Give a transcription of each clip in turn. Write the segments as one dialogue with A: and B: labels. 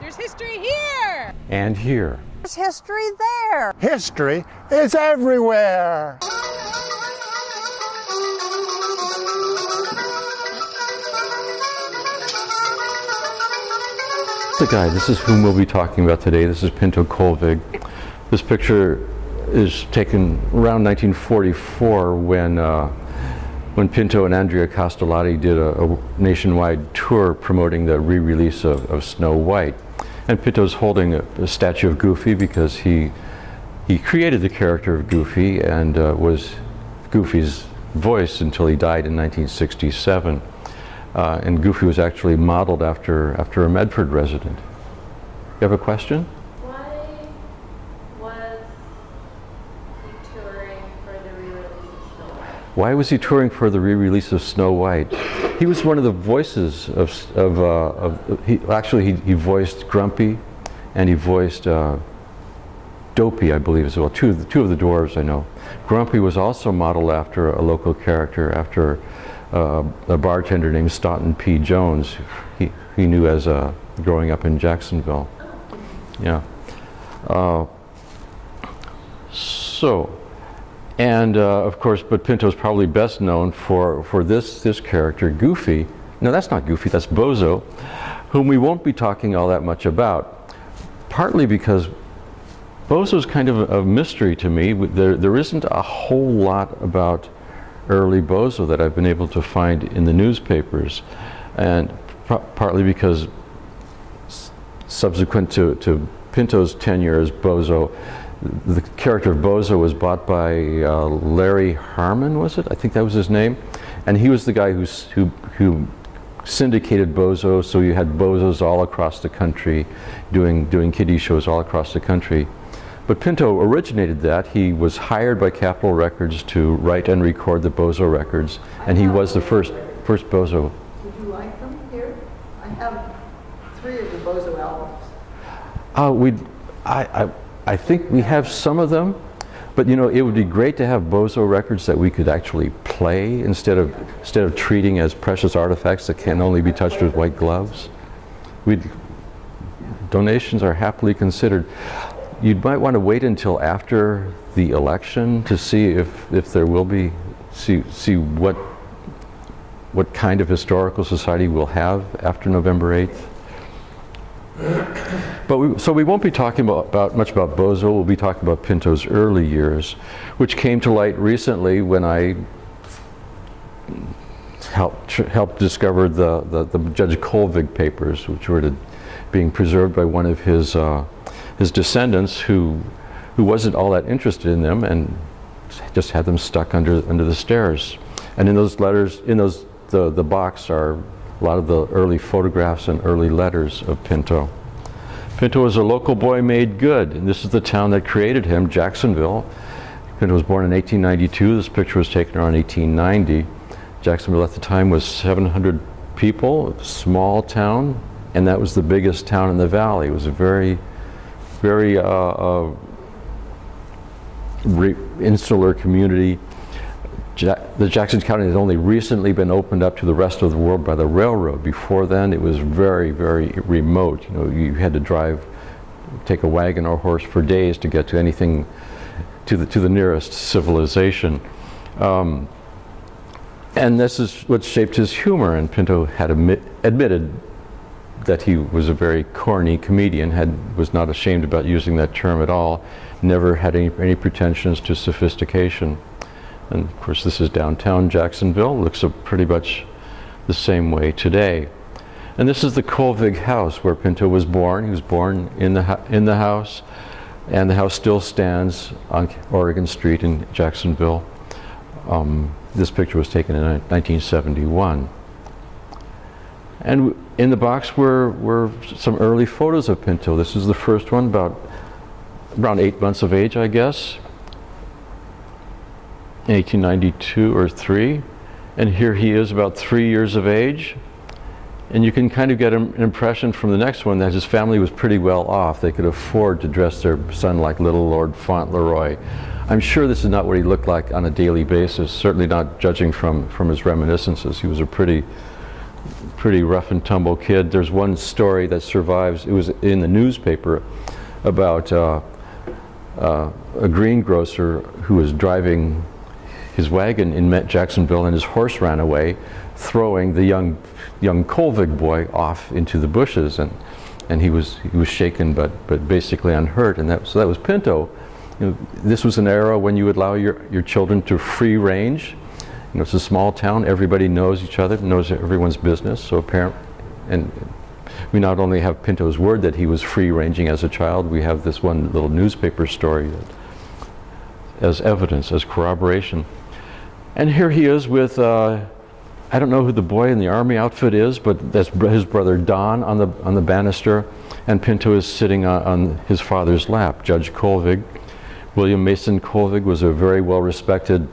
A: There's history here!
B: And here.
C: There's history there.
D: History is everywhere.
B: The guy, this is whom we'll be talking about today. This is Pinto Colvig. This picture is taken around 1944 when uh, when Pinto and Adriana Caselotti did a, a nationwide tour promoting the re-release of, of, Snow White. And Pinto's holding a, a, statue of Goofy because he he created the character of Goofy and uh, was Goofy's voice until he died in 1967. Uh, and Goofy was actually modeled after, after a Medford resident. You have a question?
E: Why was he touring for the re-release of Snow White?
B: Why was he touring for the re-release of Snow White? He was one of the voices of, of, uh, of he, actually he, he voiced Grumpy and he voiced uh, Dopey, I believe as well, two of, the, two of the dwarves I know. Grumpy was also modeled after a local character, after uh, a bartender named Staunton P. Jones, he, he knew as uh, growing up in Jacksonville. Yeah. Uh, so, and uh, of course, but Pinto's probably best known for, for this, this character, Goofy. No, that's not Goofy, that's Bozo, whom we won't be talking all that much about, partly because Bozo's kind of a, a mystery to me. There, there isn't a whole lot about early Bozo that I've been able to find in the newspapers. And partly because subsequent to, to Pinto's tenure as Bozo, the character of Bozo was bought by uh, Larry Harmon, was it? I think that was his name. And he was the guy who, who, who syndicated Bozo, so you had Bozos all across the country doing, doing kiddie shows all across the country. But Pinto originated that. He was hired by Capitol Records to write and record the Bozo records, and he was the first first Bozo.
C: Would you like them here? I have three of the Bozo albums.
B: Uh, we, I, I, I think we have some of them, but you know, it would be great to have Bozo records that we could actually play instead of instead of treating as precious artifacts that can only be touched with white gloves. we donations are happily considered you might want to wait until after the election to see if, if there will be, see, see what, what kind of historical society we'll have after November 8th. But we, so we won't be talking about, about, much about Bozo, we'll be talking about Pinto's early years, which came to light recently when I helped, helped discover the, the, the Judge Colvig papers, which were to, being preserved by one of his uh, his descendants who, who wasn't all that interested in them and just had them stuck under, under the stairs. And in those letters, in those, the, the box are a lot of the early photographs and early letters of Pinto. Pinto was a local boy made good, and this is the town that created him, Jacksonville. Pinto was born in 1892. This picture was taken around 1890. Jacksonville at the time was 700 people, small town, and that was the biggest town in the valley. It was a very very uh, uh, insular community. The Jackson County has only recently been opened up to the rest of the world by the railroad. Before then, it was very, very remote. You know, you had to drive, take a wagon or horse for days to get to anything, to the to the nearest civilization. Um, and this is what shaped his humor, and Pinto had admit, admitted that he was a very corny comedian, had, was not ashamed about using that term at all, never had any, any pretensions to sophistication. And of course this is downtown Jacksonville, looks pretty much the same way today. And this is the Colvig house where Pinto was born. He was born in the, in the house, and the house still stands on Oregon Street in Jacksonville. Um, this picture was taken in 1971. And in the box were, were some early photos of Pinto. This is the first one, about around eight months of age, I guess. 1892 or three. And here he is about three years of age. And you can kind of get an impression from the next one that his family was pretty well off. They could afford to dress their son like little Lord Fauntleroy. I'm sure this is not what he looked like on a daily basis, certainly not judging from, from his reminiscences. He was a pretty pretty rough and tumble kid. There's one story that survives, it was in the newspaper, about uh, uh, a greengrocer who was driving his wagon in Met Jacksonville and his horse ran away, throwing the young, young Colvig boy off into the bushes. And, and he was, he was shaken but, but basically unhurt. And that, so that was Pinto. You know, this was an era when you would allow your, your children to free range. You know, it's a small town, everybody knows each other, knows everyone's business. So parent, and we not only have Pinto's word that he was free ranging as a child, we have this one little newspaper story that, as evidence, as corroboration. And here he is with, uh, I don't know who the boy in the army outfit is, but that's his brother Don on the, on the banister, and Pinto is sitting on, on his father's lap, Judge Colvig. William Mason Colvig was a very well-respected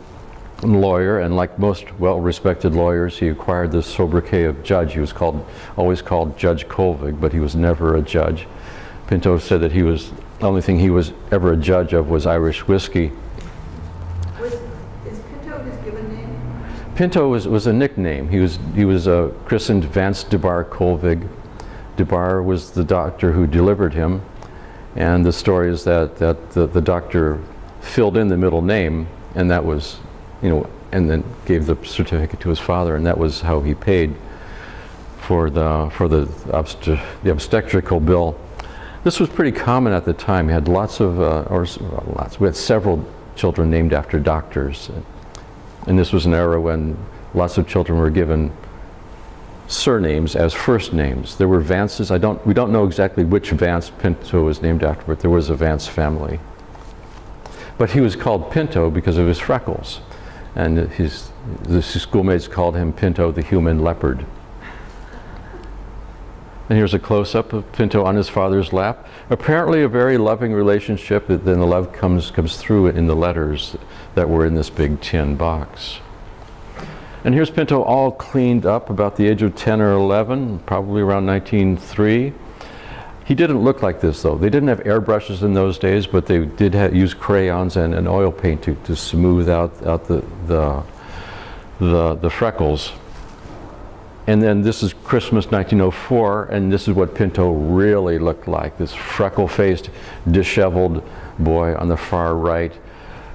B: lawyer, and like most well-respected lawyers, he acquired the sobriquet of judge. He was called, always called Judge Colvig, but he was never a judge. Pinto said that he was, the only thing he was ever a judge of was Irish whiskey.
C: Was, is Pinto his given name?
B: Pinto was, was a nickname. He was, he was uh, christened Vance DeBar Colvig. DeBar was the doctor who delivered him, and the story is that, that the, the doctor filled in the middle name, and that was, you know, and then gave the certificate to his father, and that was how he paid for the, for the, the obstetrical bill. This was pretty common at the time. We had lots of, uh, or lots, we had several children named after doctors. And this was an era when lots of children were given surnames as first names. There were Vances. I don't, we don't know exactly which Vance Pinto was named after, but there was a Vance family. But he was called Pinto because of his freckles. And his, the schoolmates called him Pinto the human leopard. And here's a close-up of Pinto on his father's lap. Apparently a very loving relationship, but then the love comes, comes through in the letters that were in this big tin box. And here's Pinto all cleaned up about the age of 10 or 11, probably around 1903. He didn't look like this though. They didn't have airbrushes in those days, but they did use crayons and, and oil paint to, to smooth out, out the, the, the, the freckles. And then this is Christmas 1904, and this is what Pinto really looked like, this freckle-faced, disheveled boy on the far right,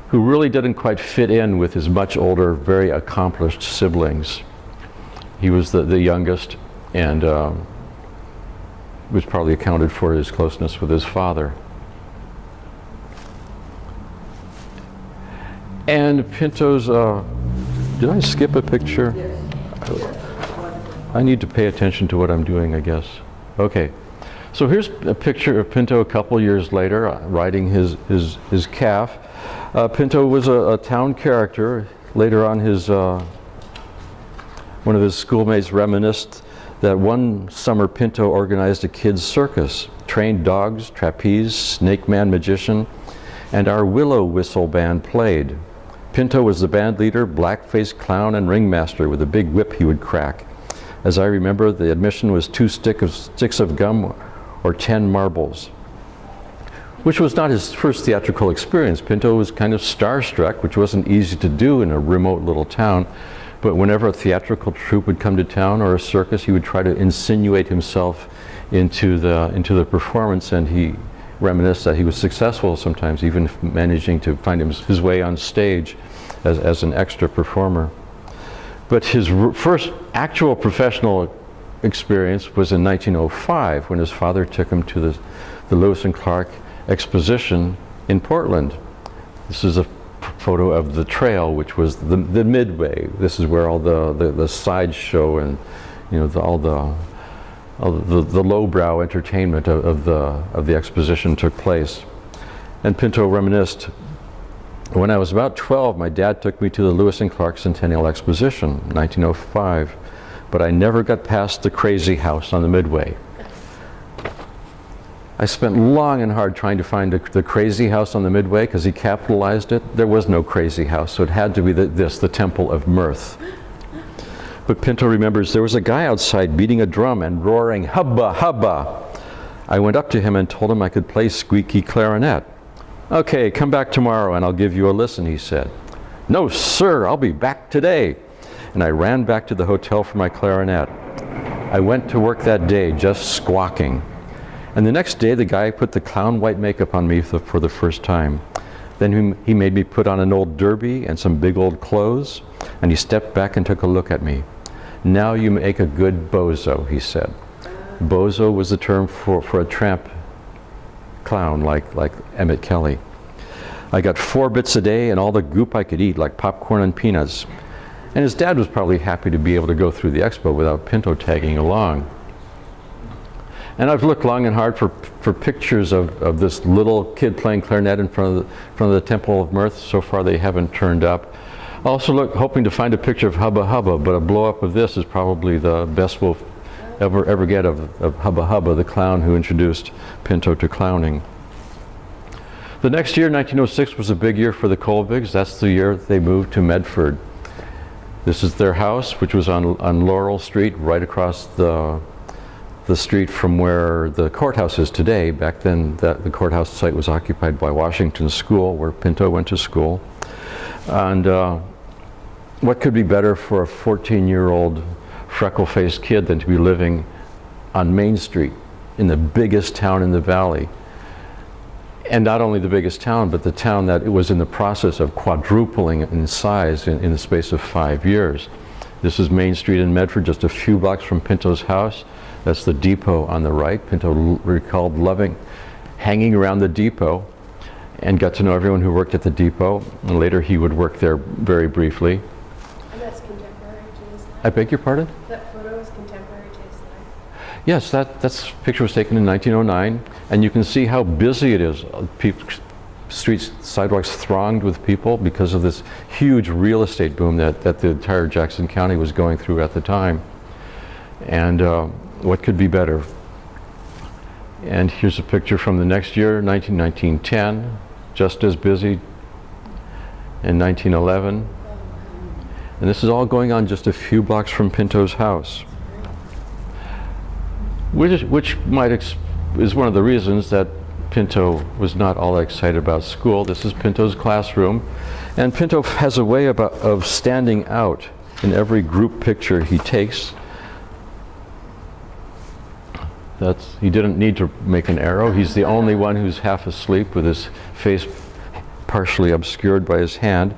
B: who really didn't quite fit in with his much older, very accomplished siblings. He was the, the youngest, and um, was probably accounted for his closeness with his father. And Pinto's, uh, did I skip a picture? I need to pay attention to what I'm doing, I guess. Okay. So here's a picture of Pinto a couple years later, uh, riding his, his, his calf. Uh, Pinto was a, a, town character. Later on, his, uh, one of his schoolmates reminisced that one summer Pinto organized a kids' circus, trained dogs, trapeze, snake man magician, and our willow whistle band played. Pinto was the band leader, black-faced clown, and ringmaster with a big whip he would crack. As I remember, the admission was two stick of, sticks of gum or 10 marbles, which was not his first theatrical experience. Pinto was kind of starstruck, which wasn't easy to do in a remote little town. But whenever a theatrical troupe would come to town or a circus, he would try to insinuate himself into the, into the performance, and he reminisced that he was successful sometimes, even managing to find his, his way on stage as, as an extra performer. But his first actual professional experience was in 1905 when his father took him to the, the Lewis and Clark exposition in Portland. This is a photo of the trail, which was the, the midway. This is where all the, the, the sideshow and you know the, all the all the, the lowbrow entertainment of, of, the of the exposition took place. And Pinto reminisced. When I was about 12, my dad took me to the Lewis and Clark Centennial Exposition, 1905, but I never got past the crazy house on the midway. I spent long and hard trying to find the crazy house on the midway because he capitalized it. There was no crazy house, so it had to be the, this, the Temple of Mirth. But Pinto remembers there was a guy outside beating a drum and roaring, hubba, hubba. I went up to him and told him I could play squeaky clarinet. Okay, come back tomorrow and I'll give you a listen, he said. No, sir, I'll be back today. And I ran back to the hotel for my clarinet. I went to work that day just squawking. And the next day, the guy put the clown white makeup on me for, the first time. Then he, he made me put on an old derby and some big old clothes, and he stepped back and took a look at me. Now you make a good bozo, he said. Bozo was the term for, for a tramp clown like, like Emmett Kelly. I got four bits a day and all the goop I could eat, like popcorn and peanuts. And his dad was probably happy to be able to go through the expo without Pinto tagging along. And I've looked long and hard for, for pictures of, of this little kid playing clarinet in front of, the, front of the Temple of Mirth. So far they haven't turned up. Also look, hoping to find a picture of Hubba Hubba, but a blow-up of this is probably the best we'll ever, ever get of, of Hubba Hubba, the clown who introduced Pinto to clowning. The next year, 1906, was a big year for the Colvigs. That's the year they moved to Medford. This is their house, which was on, on Laurel Street, right across the, the street from where the courthouse is today. Back then, that, the courthouse site was occupied by Washington School, where Pinto went to school. And uh, what could be better for a 14-year-old freckle-faced kid than to be living on Main Street in the biggest town in the valley? and not only the biggest town, but the town that it was in the process of quadrupling in size in, in, the space of five years. This is Main Street in Medford, just a few blocks from Pinto's house. That's the depot on the right. Pinto recalled loving hanging around the depot and got to know everyone who worked at the depot. And later he would work there very briefly.
E: And that's contemporary to his life?
B: I beg your pardon?
E: That photo is contemporary to his life?
B: Yes, that that's picture was taken in 1909, and you can see how busy it is. People, streets, sidewalks thronged with people because of this huge real estate boom that, that the entire Jackson County was going through at the time. And uh, what could be better? And here's a picture from the next year, 1910, just as busy in 1911. And this is all going on just a few blocks from Pinto's house which, which might is one of the reasons that Pinto was not all that excited about school. This is Pinto's classroom. And Pinto has a way about, of standing out in every group picture he takes. That's, he didn't need to make an arrow. He's the only one who's half asleep with his face partially obscured by his hand.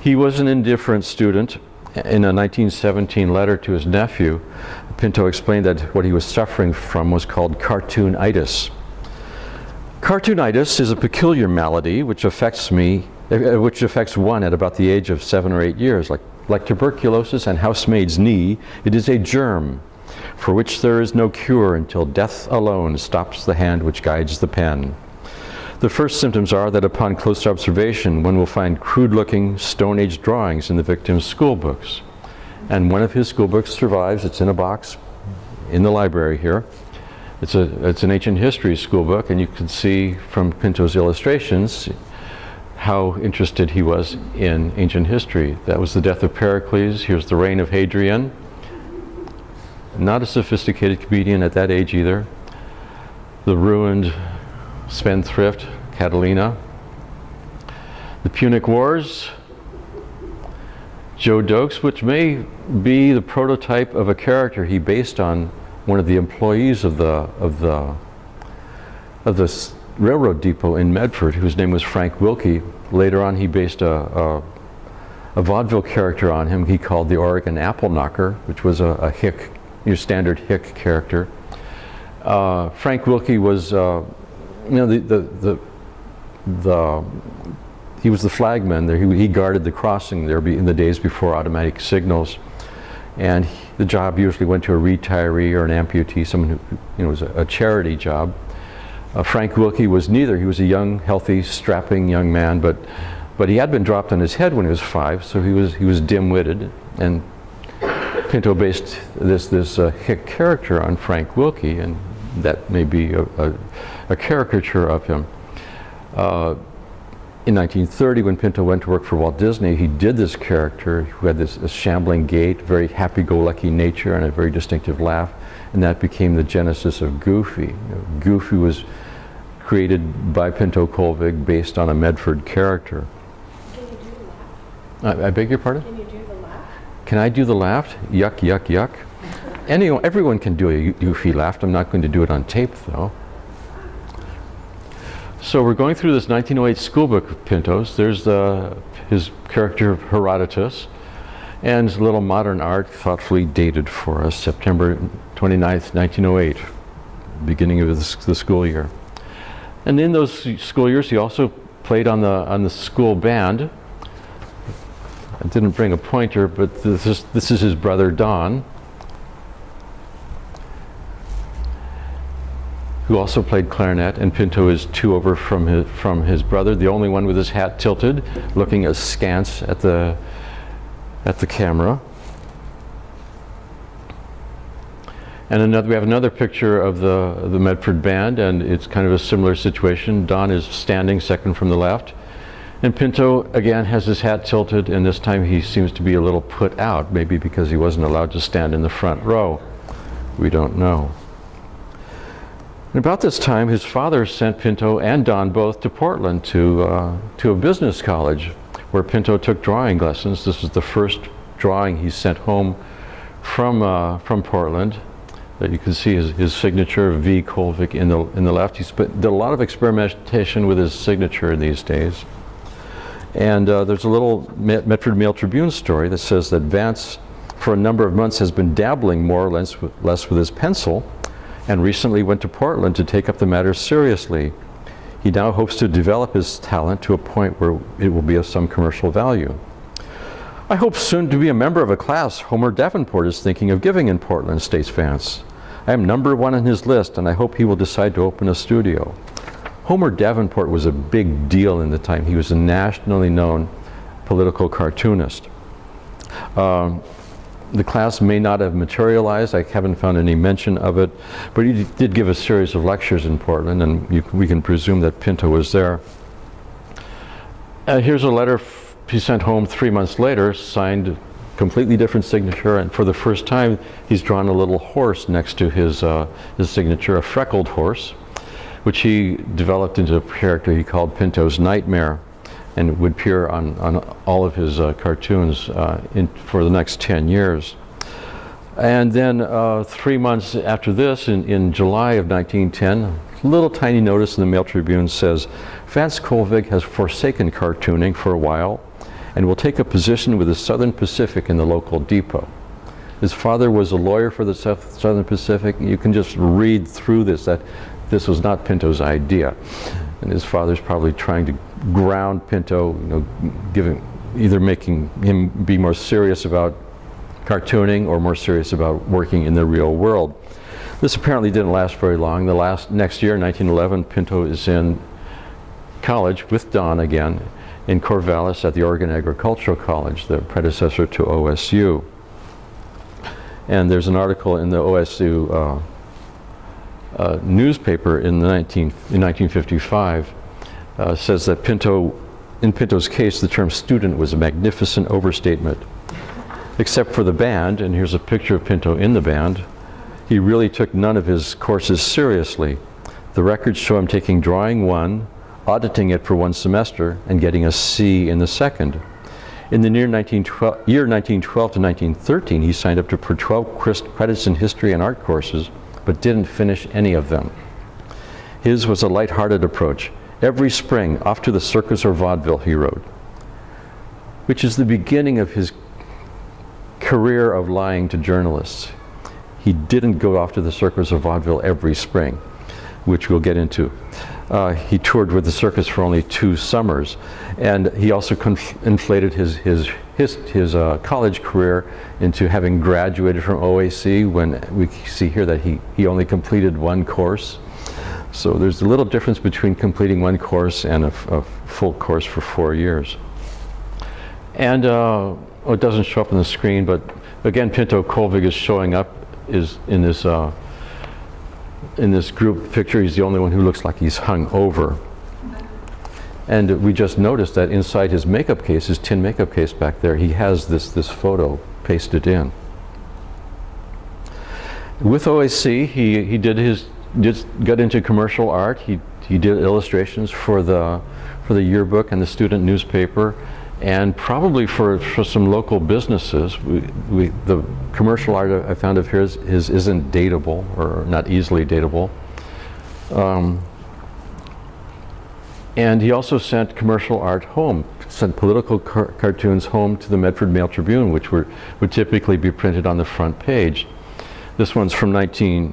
B: He was an indifferent student. In a 1917 letter to his nephew, Pinto explained that what he was suffering from was called cartoonitis. Cartoonitis is a peculiar malady which affects me, uh, which affects one at about the age of seven or eight years. Like, like tuberculosis and housemaid's knee, it is a germ for which there is no cure until death alone stops the hand which guides the pen. The first symptoms are that upon close observation, one will find crude-looking Stone Age drawings in the victim's school books. And one of his school books survives. It's in a box in the library here. It's, a, it's an ancient history school book, and you can see from Pinto's illustrations how interested he was in ancient history. That was the death of Pericles. Here's the reign of Hadrian. Not a sophisticated comedian at that age either. The ruined spendthrift, Catiline. The Punic Wars, Joe Dokes, which may be the prototype of a character he based on one of the employees of the, of the, of the railroad depot in Medford, whose name was Frank Wilkie. Later on, he based a, a, a vaudeville character on him he called the Oregon Apple Knocker, which was a, a hick, your standard hick character. Uh, Frank Wilkie was uh, you know, the, the, the, the, he was the flagman there. He, he guarded the crossing there in the days before automatic signals. And he, the job usually went to a retiree or an amputee, someone who, you know, was a, a charity job. Uh, Frank Wilkie was neither. He was a young, healthy, strapping young man, but, but he had been dropped on his head when he was five, so he was, he was dim-witted. And Pinto based this, this uh, hick character on Frank Wilkie, and that may be a, a, a caricature of him. Uh, in 1930, when Pinto went to work for Walt Disney, he did this character who had this, this shambling gait, very happy-go-lucky nature, and a very distinctive laugh, and that became the genesis of Goofy. You know, Goofy was created by Pinto Colvig based on a Medford character.
E: Can you do the laugh?
B: I, I beg your pardon?
E: Can you do the laugh?
B: Can I do the laugh? Yuck, yuck, yuck. anyone, everyone can do a goofy laugh. I'm not going to do it on tape though. So we're going through this 1908 schoolbook of Pinto's. There's the, his character of Herodotus and a little modern art thoughtfully dated for us, September 29th, 1908, beginning of the, the school year. And in those school years, he also played on the, on the school band. I didn't bring a pointer, but this is, this is his brother Don, who also played clarinet, and Pinto is two over from his, from his brother, the only one with his hat tilted, looking askance at the, at the camera. And another, we have another picture of the, the Medford Band, and it's kind of a similar situation. Don is standing second from the left. And Pinto, again, has his hat tilted, and this time he seems to be a little put out, maybe because he wasn't allowed to stand in the front row. We don't know. About this time, his father sent Pinto and Don both to Portland to, uh, to a business college where Pinto took drawing lessons. This is the first drawing he sent home from, uh, from Portland. That you can see his, his signature, V. Colvig, in the, in the left. He did a lot of experimentation with his signature these days. And uh, there's a little Met- Medford Mail Tribune story that says that Vance, for a number of months, has been dabbling more or less with, less with his pencil and recently went to Portland to take up the matter seriously. He now hopes to develop his talent to a point where it will be of some commercial value. I hope soon to be a member of a class Homer Davenport is thinking of giving in Portland, states Vance. I am number one on his list, and I hope he will decide to open a studio. Homer Davenport was a big deal in the time. He was a nationally known political cartoonist. Um, the class may not have materialized. I haven't found any mention of it, but he did give a series of lectures in Portland, and you, we can presume that Pinto was there. Uh, here's a letter he sent home three months later, signed completely different signature, and for the first time, he's drawn a little horse next to his, uh, his signature, a freckled horse, which he developed into a character he called Pinto's Nightmare, and would appear on, on all of his uh, cartoons uh, in, for the next 10 years. And then uh, three months after this, in, in July of 1910, a little tiny notice in the Mail Tribune says, Vance Colvig has forsaken cartooning for a while and will take a position with the Southern Pacific in the local depot. His father was a lawyer for the South- Southern Pacific. You can just read through this that this was not Pinto's idea. And his father's probably trying to ground Pinto, you know, giving, either making him be more serious about cartooning or more serious about working in the real world. This apparently didn't last very long. The last next year, 1911, Pinto is in college with Don again in Corvallis at the Oregon Agricultural College, the predecessor to OSU. And there's an article in the OSU uh, uh, newspaper in, the 19, in 1955 uh, says that Pinto, in Pinto's case, the term student was a magnificent overstatement. Except for the band, and here's a picture of Pinto in the band, he really took none of his courses seriously. The records show him taking drawing one, auditing it for one semester, and getting a C in the second. In the near 1912, year 1912 to 1913, he signed up to, for 12 credits in history and art courses, but didn't finish any of them. His was a light-hearted approach. Every spring, off to the circus or vaudeville, he wrote, which is the beginning of his career of lying to journalists. He didn't go off to the circus or vaudeville every spring, which we'll get into. Uh, he toured with the circus for only two summers, and he also inflated his his his, his uh, college career into having graduated from OAC. When we see here that he he only completed one course, so there's a little difference between completing one course and a, full course for four years. And uh, oh, it doesn't show up on the screen, but again, Pinto Colvig is showing up is in this uh, in this group picture. He's the only one who looks like he's hung over. And we just noticed that inside his makeup case, his tin makeup case back there, he has this this photo pasted in. With OAC, he he did his just got into commercial art. He he did illustrations for the for the yearbook and the student newspaper. And probably for, for some local businesses. We, we, the commercial art I found of his, his isn't dateable or not easily dateable. Um, and he also sent commercial art home, sent political car cartoons home to the Medford Mail Tribune, which were, would typically be printed on the front page. This one's from 19,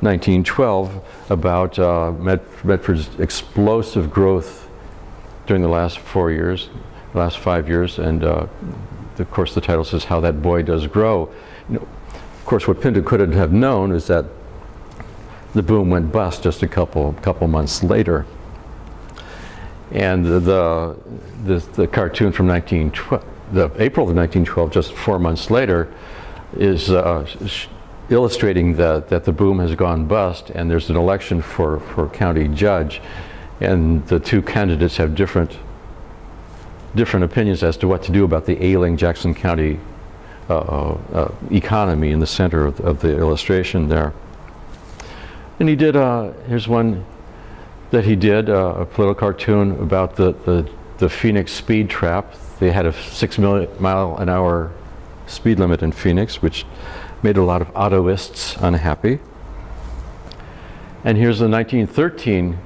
B: 1912 about uh, Med Medford's explosive growth during the last four years, last five years, and uh, of course the title says how that boy does grow. You know, of course, what Pinto couldn't have known is that the boom went bust just a couple couple months later. And the the, the, cartoon from 1912, the April of 1912, just four months later, is uh, illustrating that that the boom has gone bust, and there's an election for for county judge, and the two candidates have different different opinions as to what to do about the ailing Jackson County uh, uh, economy in the center of, of, the illustration there. And he did, uh, here's one that he did, uh, a political cartoon about the, the, the, Phoenix speed trap. They had a six mile an hour speed limit in Phoenix, which made a lot of autoists unhappy. And here's the 1913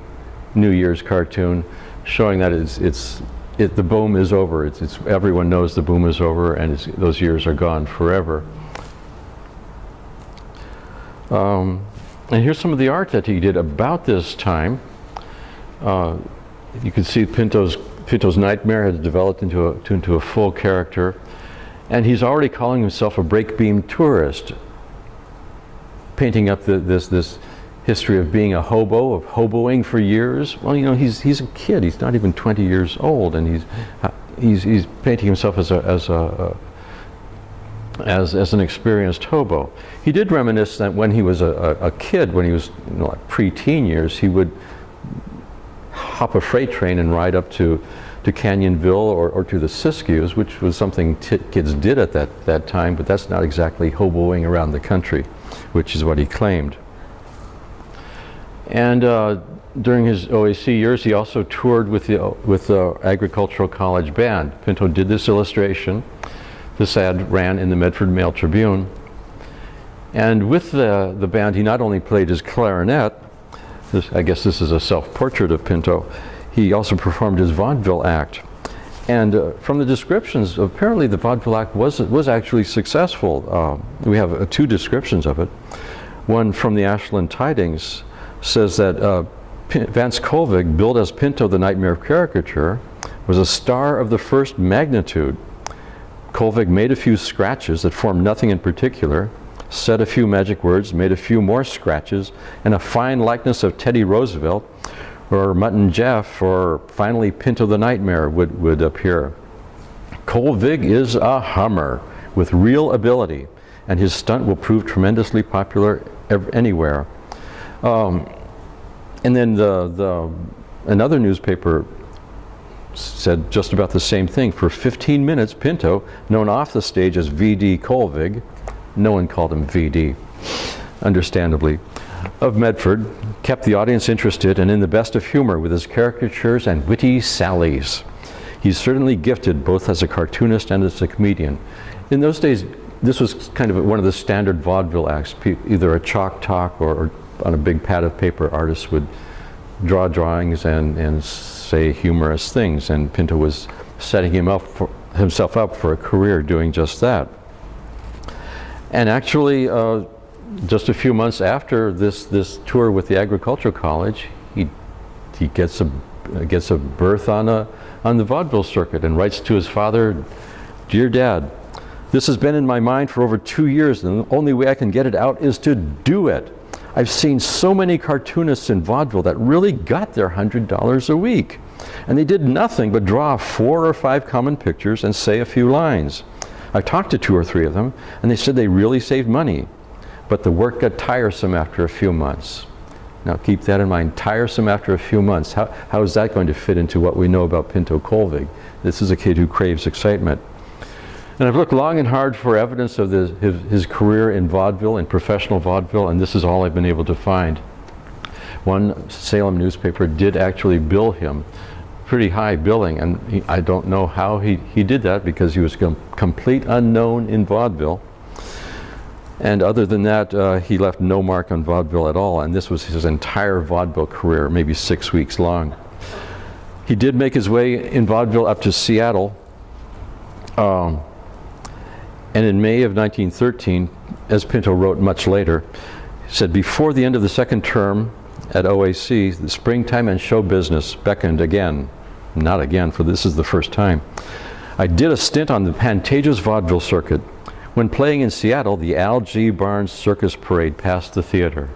B: New Year's cartoon showing that it's, it's it, the boom is over. It's, it's, everyone knows the boom is over and those years are gone forever. Um, and here's some of the art that he did about this time. Uh, you can see Pinto's, Pinto's nightmare has developed into a, to, into a full character. And he's already calling himself a brake beam tourist, painting up the, this, this history of being a hobo, of hoboing for years. Well, you know, he's, he's a kid. He's not even 20 years old, and he's, uh, he's, he's painting himself as, a, as, a, uh, as, as an experienced hobo. He did reminisce that when he was a, a, a kid, when he was you know, like pre-teen years, he would hop a freight train and ride up to, to Canyonville or, or to the Siskiyous, which was something kids did at that, that time, but that's not exactly hoboing around the country, which is what he claimed. And uh, during his OAC years, he also toured with the, with the Agricultural College Band. Pinto did this illustration. This ad ran in the Medford Mail Tribune. And with the, the band, he not only played his clarinet, this, I guess this is a self-portrait of Pinto, he also performed his vaudeville act. And uh, from the descriptions, apparently the vaudeville act was, was actually successful. Uh, we have uh, two descriptions of it. One from the Ashland Tidings, says that uh, Vance Colvig, billed as Pinto the Nightmare of caricature, was a star of the first magnitude. Colvig made a few scratches that formed nothing in particular, said a few magic words, made a few more scratches, and a fine likeness of Teddy Roosevelt or Mutt and Jeff or finally Pinto the Nightmare would, would appear. Colvig is a hummer with real ability, and his stunt will prove tremendously popular anywhere. Um, and then the, the, another newspaper said just about the same thing. For 15 minutes, Pinto, known off the stage as V.D. Colvig, no one called him V.D., understandably, of Medford, kept the audience interested and in the best of humor with his caricatures and witty sallies. He's certainly gifted both as a cartoonist and as a comedian. In those days, this was kind of one of the standard vaudeville acts, either a chalk talk or, or on a big pad of paper, artists would draw drawings and, and say humorous things, and Pinto was setting him up for, himself up for a career doing just that. And actually, uh, just a few months after this, this tour with the Agricultural College, he, he gets, a, gets a berth on, a, on the vaudeville circuit and writes to his father, Dear Dad, this has been in my mind for over two years and the only way I can get it out is to do it. I've seen so many cartoonists in vaudeville that really got their $100 a week. And they did nothing but draw four or five common pictures and say a few lines. I talked to two or three of them, and they said they really saved money. But the work got tiresome after a few months. Now keep that in mind, tiresome after a few months. How, how is that going to fit into what we know about Pinto Colvig? This is a kid who craves excitement. And I've looked long and hard for evidence of his, his career in vaudeville, in professional vaudeville, and this is all I've been able to find. One Salem newspaper did actually bill him pretty high billing, and he, I don't know how he, he did that because he was com- complete unknown in vaudeville. And other than that, uh, he left no mark on vaudeville at all, and this was his entire vaudeville career, maybe six weeks long. He did make his way in vaudeville up to Seattle, um, and in May of 1913, as Pinto wrote much later, he said, before the end of the second term at OAC, the springtime and show business beckoned again. Not again, for this is the first time. I did a stint on the Pantages vaudeville circuit. When playing in Seattle, the Al G. Barnes Circus Parade passed the theater.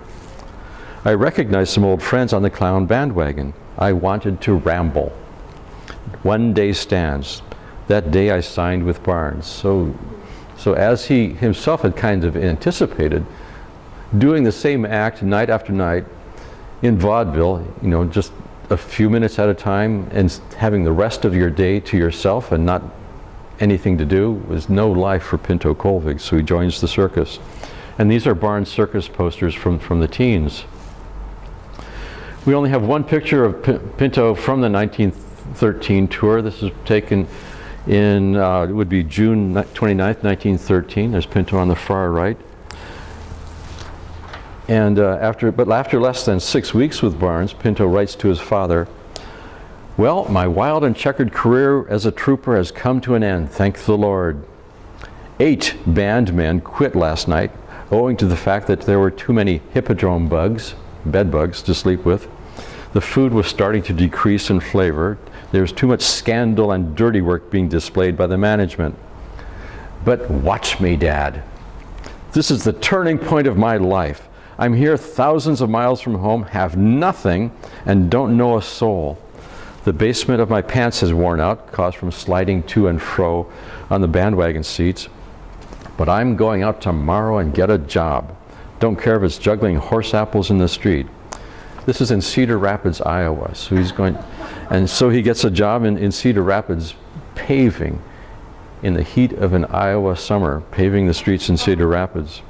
B: I recognized some old friends on the clown bandwagon. I wanted to ramble. One day stands. That day I signed with Barnes. So, so as he himself had kind of anticipated, doing the same act night after night in vaudeville, you know, just a few minutes at a time and having the rest of your day to yourself and not anything to do was no life for Pinto Colvig, so he joins the circus. And these are Barnes Circus posters from, from the teens. We only have one picture of Pinto from the 1913 tour. This is taken in, uh, it would be June ni- 29th, 1913. There's Pinto on the far right. And uh, after, but after less than six weeks with Barnes, Pinto writes to his father, well, my wild and checkered career as a trooper has come to an end, thank the Lord. Eight band men quit last night owing to the fact that there were too many hippodrome bugs, bed bugs, to sleep with. The food was starting to decrease in flavor. There was too much scandal and dirty work being displayed by the management. But watch me, Dad. This is the turning point of my life. I'm here thousands of miles from home, have nothing, and don't know a soul. The basement of my pants has worn out, caused from sliding to and fro on the bandwagon seats. But I'm going out tomorrow and get a job. Don't care if it's juggling horse apples in the street. This is in Cedar Rapids, Iowa. So he's going, and so he gets a job in, in Cedar Rapids paving in the heat of an Iowa summer, paving the streets in Cedar Rapids.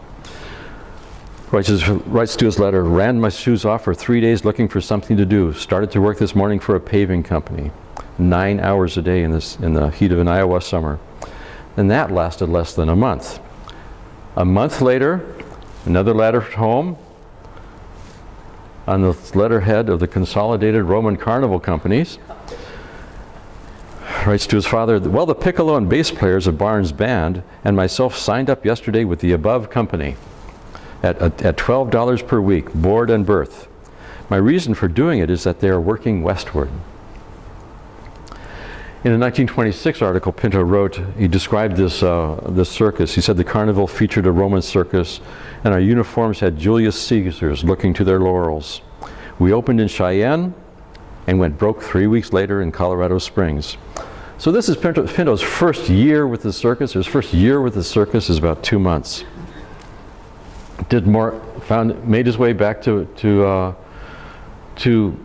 B: Writes, writes to his letter, ran my shoes off for three days looking for something to do. Started to work this morning for a paving company. Nine hours a day in, this, in the heat of an Iowa summer. And that lasted less than a month. A month later, another letter at home on the letterhead of the Consolidated Roman Carnival Companies. Writes to his father, well, the piccolo and bass players of Barnes Band and myself signed up yesterday with the above company at, at, at $12 per week, board and berth. My reason for doing it is that they are working westward. In a 1926 article, Pinto wrote, he described this, uh, this circus. He said the carnival featured a Roman circus, and our uniforms had Julius Caesars looking to their laurels. We opened in Cheyenne and went broke three weeks later in Colorado Springs. So this is Pinto, Pinto's first year with the circus. His first year with the circus is about two months. Did more, found, made his way back to, to, uh, to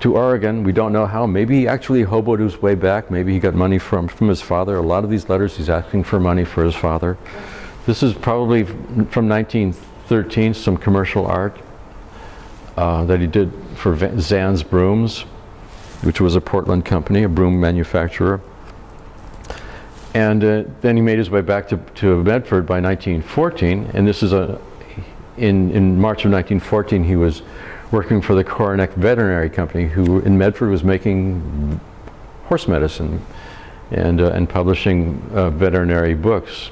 B: to Oregon. We don't know how. Maybe he actually hoboed his way back. Maybe he got money from, from his father. A lot of these letters, he's asking for money for his father. This is probably from 1913, some commercial art uh, that he did for Zan's Brooms, which was a Portland company, a broom manufacturer. And uh, then he made his way back to, to Medford by 1914, and this is a, in, in March of 1914, he was working for the Coronet Veterinary Company, who in Medford was making horse medicine and, uh, and publishing uh, veterinary books.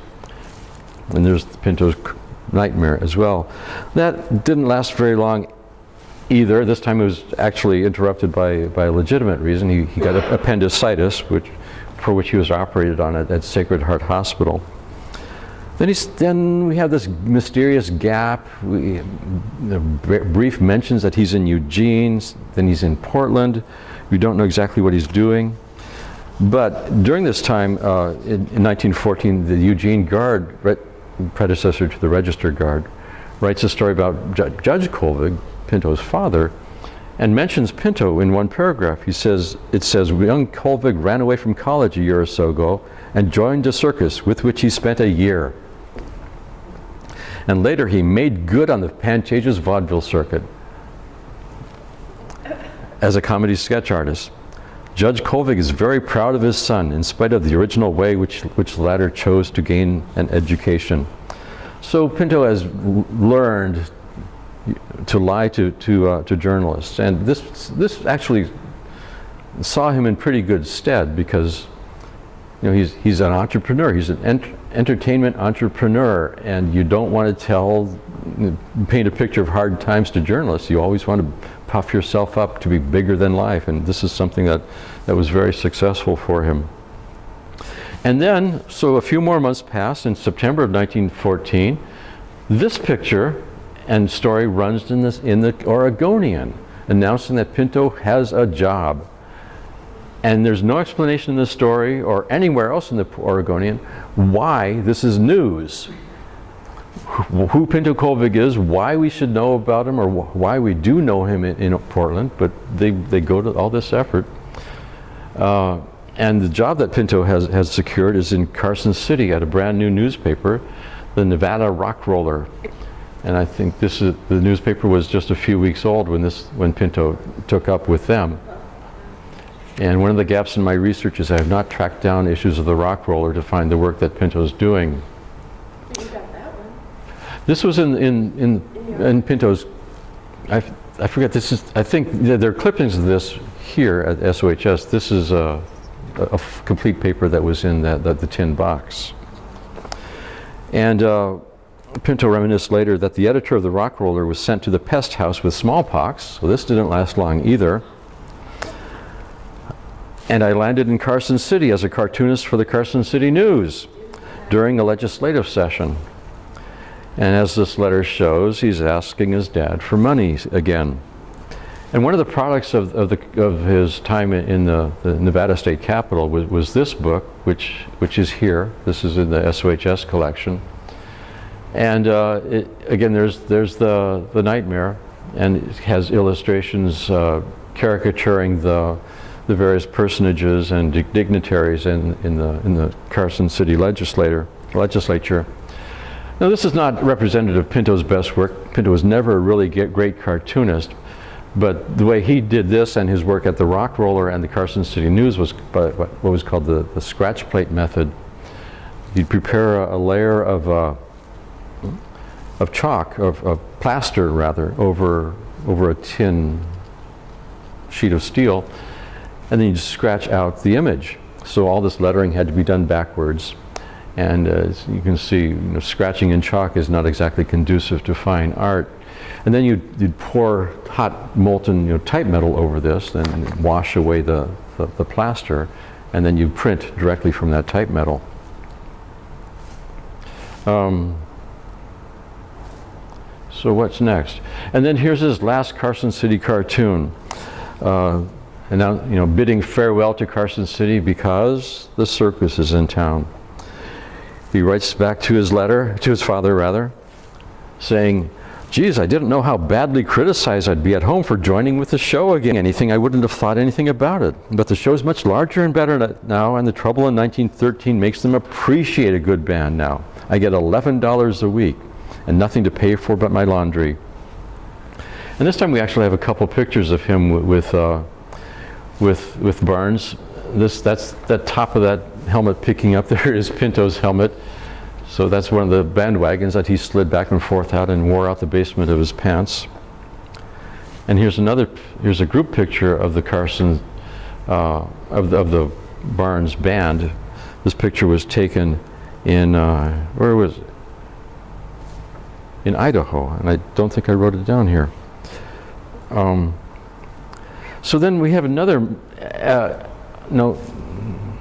B: And there's Pinto's Nightmare as well. That didn't last very long either. This time it was actually interrupted by, by a legitimate reason. He, he got appendicitis, which, for which he was operated on at, at Sacred Heart Hospital. Then, then we have this mysterious gap. We, the brief mentions that he's in Eugene, then he's in Portland. We don't know exactly what he's doing. But during this time, uh, in, in, 1914, the Eugene Guard, re predecessor to the Register Guard, writes a story about Ju Judge Colvig, Pinto's father, and mentions Pinto in one paragraph. He says, it says, young Colvig ran away from college a year or so ago and joined a circus with which he spent a year and later he made good on the Pantages vaudeville circuit as a comedy sketch artist. Judge Colvig is very proud of his son in spite of the original way which, which the latter chose to gain an education. So Pinto has learned to lie to, to, uh, to journalists. And this, this actually saw him in pretty good stead because know, he's, he's an entrepreneur. He's an ent- entertainment entrepreneur, and you don't want to tell, paint a picture of hard times to journalists. You always want to puff yourself up to be bigger than life, and this is something that, that was very successful for him. And then, so a few more months passed. In September of 1914, this picture and story runs in, this, in the Oregonian, announcing that Pinto has a job. And there's no explanation in the story or anywhere else in the Oregonian why this is news. Who Pinto Colvig is, why we should know about him, or wh- why we do know him in, in Portland, but they, they go to all this effort. Uh, and the job that Pinto has, has secured is in Carson City at a brand new newspaper, the Nevada Rock Roller. And I think this is, the newspaper was just a few weeks old when this, when Pinto took up with them. And one of the gaps in my research is I have not tracked down issues of the Rock Roller to find the work that Pinto's doing.
E: You got that one.
B: This was in, in, in, in Pinto's, I, I forget, this is, I think there are clippings of this here at SOHS. This is a complete paper that was in that, that, the tin box. And uh, Pinto reminisced later that the editor of the Rock Roller was sent to the pest house with smallpox, so this didn't last long either. And I landed in Carson City as a cartoonist for the Carson City News during a legislative session. And as this letter shows, he's asking his dad for money again. And one of the products of, of, the, of his time in the, the Nevada State Capitol was, was this book, which, which is here. This is in the SOHS collection. And uh, it, again, there's, there's the, the nightmare, and it has illustrations uh, caricaturing the, the various personages and dig- dignitaries in, in, the, in the Carson City legislator, legislature. Now, this is not representative of Pinto's best work. Pinto was never a really great cartoonist, but the way he did this and his work at the Rock Roller and the Carson City News was what was called the, the scratch plate method. You'd prepare a, a layer of, uh, of chalk, of, of plaster rather, over, over a tin sheet of steel, and then you'd scratch out the image. So all this lettering had to be done backwards. And uh, as you can see, you know, scratching in chalk is not exactly conducive to fine art. And then you'd, you'd pour hot molten you know, type metal over this and wash away the, the, the plaster, and then you print directly from that type metal. Um, so what's next? And then here's his last Carson City cartoon. Uh, and now, you know, bidding farewell to Carson City because the circus is in town. He writes back to his letter, to his father rather, saying, Geez, I didn't know how badly criticized I'd be at home for joining with the show again. Anything, I wouldn't have thought anything about it. But the show's much larger and better now, and the trouble in 1913 makes them appreciate a good band now. I get $11 a week and nothing to pay for but my laundry. And this time we actually have a couple pictures of him with, uh, with, with Barnes. This, that's the top of that helmet picking up there is Pinto's helmet. So that's one of the bandwagons that he slid back and forth out and wore out the basement of his pants. And here's another, here's a group picture of the Carson, uh, of, the, of the Barnes band. This picture was taken in, uh, where was it? In Idaho, and I don't think I wrote it down here. Um, so then we have another, uh, no,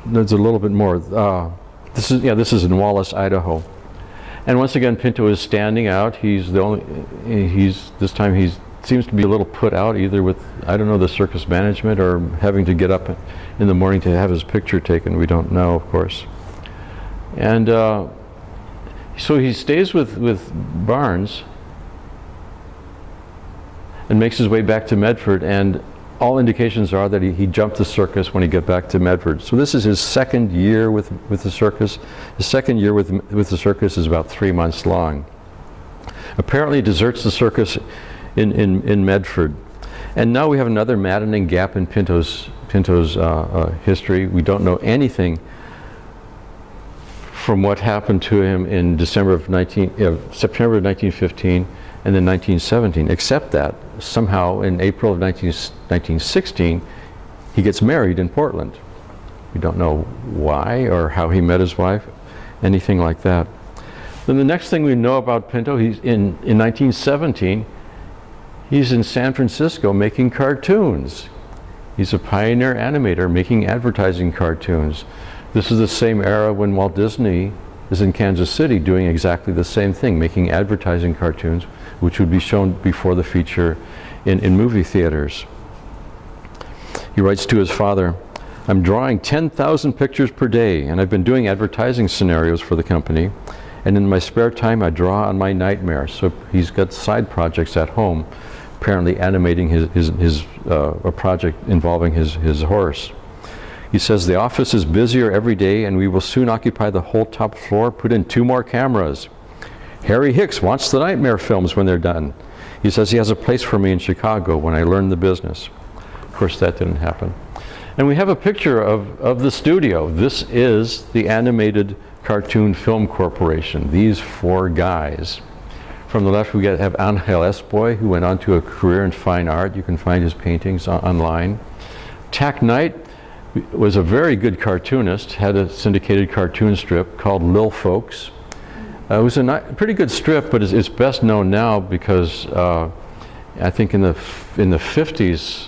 B: there's a little bit more. Uh, this is, yeah, this is in Wallace, Idaho. And once again, Pinto is standing out. He's the only, he's, this time he seems to be a little put out either with, I don't know, the circus management or having to get up in the morning to have his picture taken. We don't know, of course. And uh, so he stays with, with Barnes and makes his way back to Medford and all indications are that he, he jumped the circus when he got back to Medford. So this is his second year with, with the circus. His second year with, with the circus is about three months long. Apparently deserts the circus in, in, in Medford. And now we have another maddening gap in Pinto's, Pinto's uh, uh, history. We don't know anything from what happened to him in December of 19, uh, September of 1915 and then 1917, except that somehow in April of 19, 1916, he gets married in Portland. We don't know why or how he met his wife, anything like that. Then the next thing we know about Pinto, he's in, in 1917, he's in San Francisco making cartoons. He's a pioneer animator making advertising cartoons. This is the same era when Walt Disney is in Kansas City doing exactly the same thing, making advertising cartoons, which would be shown before the feature in, in movie theaters. He writes to his father, I'm drawing 10,000 pictures per day, and I've been doing advertising scenarios for the company. And in my spare time, I draw on my nightmares. So he's got side projects at home, apparently animating his, his, his uh, a project involving his, his horse. He says, the office is busier every day, and we will soon occupy the whole top floor, put in two more cameras. Harry Hicks wants the nightmare films when they're done. He says he has a place for me in Chicago when I learn the business. Of course, that didn't happen. And we have a picture of, of the studio. This is the Animated Cartoon Film Corporation, these four guys. From the left, we get, have Angel Espoy, who went on to a career in fine art. You can find his paintings on, online. Tack Knight was a very good cartoonist, had a syndicated cartoon strip called Lil Folks. Uh, it was a pretty good strip, but it's, it's, best known now because uh, I think in the, in the 50s,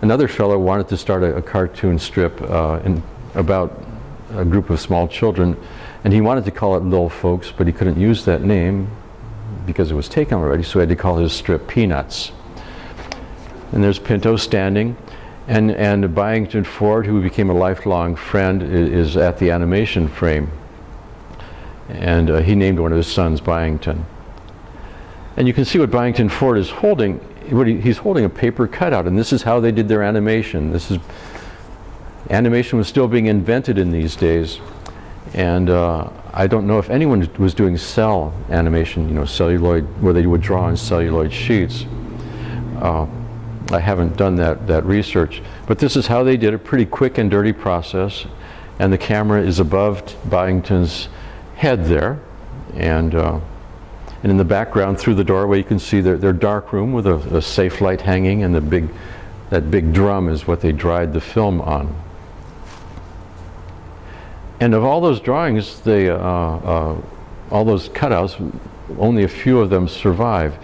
B: another fellow wanted to start a, a cartoon strip uh, in, about a group of small children, and he wanted to call it Little Folks, but he couldn't use that name because it was taken already, so he had to call his strip Peanuts. And there's Pinto standing, and, and Byington Ford, who became a lifelong friend, is, is at the animation frame. And uh, he named one of his sons Byington. And you can see what Byington Ford is holding. What he, he's holding a paper cutout, and this is how they did their animation. This is animation was still being invented in these days, and uh, I don't know if anyone was doing cel animation, you know, celluloid, where they would draw on celluloid sheets. Uh, I haven't done that, that research. But this is how they did a pretty quick and dirty process. And the camera is above Byington's head there. And, uh, and in the background, through the doorway, you can see their, their dark room with a, a safe light hanging. And the big, that big drum is what they dried the film on. And of all those drawings, they, uh, uh, all those cutouts, only a few of them survive.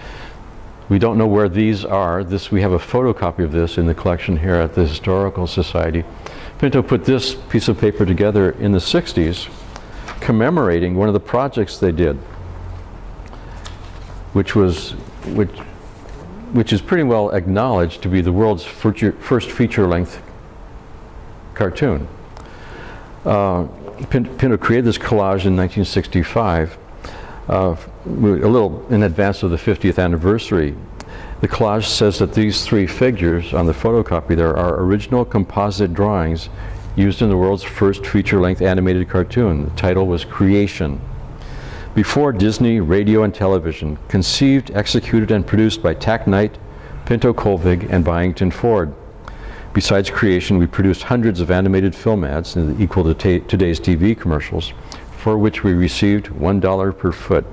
B: We don't know where these are. This, we have a photocopy of this in the collection here at the Historical Society. Pinto put this piece of paper together in the 60s commemorating one of the projects they did, which was, which, which is pretty well acknowledged to be the world's first feature-length cartoon. Uh, Pinto created this collage in 1965 uh, a little in advance of the 50th anniversary. The collage says that these three figures on the photocopy there are original composite drawings used in the world's first feature-length animated cartoon. The title was Creation. Before Disney, radio and television, conceived, executed, and produced by Tack Knight, Pinto Colvig, and Byington Ford. Besides creation, we produced hundreds of animated film ads equal to today's TV commercials for which we received $1 per foot.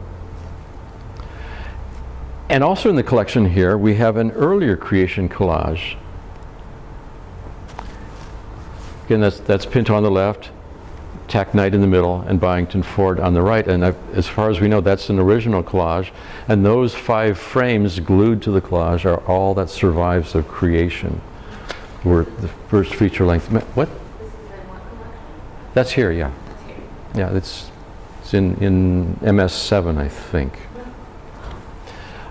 B: And also in the collection here, we have an earlier creation collage. Again, that's, that's Pinto on the left, Tack Knight in the middle, and Byington Ford on the right. And I've, as far as we know, that's an original collage. And those five frames glued to the collage are all that survives of creation. Were the first feature length. What? That's here, yeah. Yeah, it's, it's in, in MS7, I think.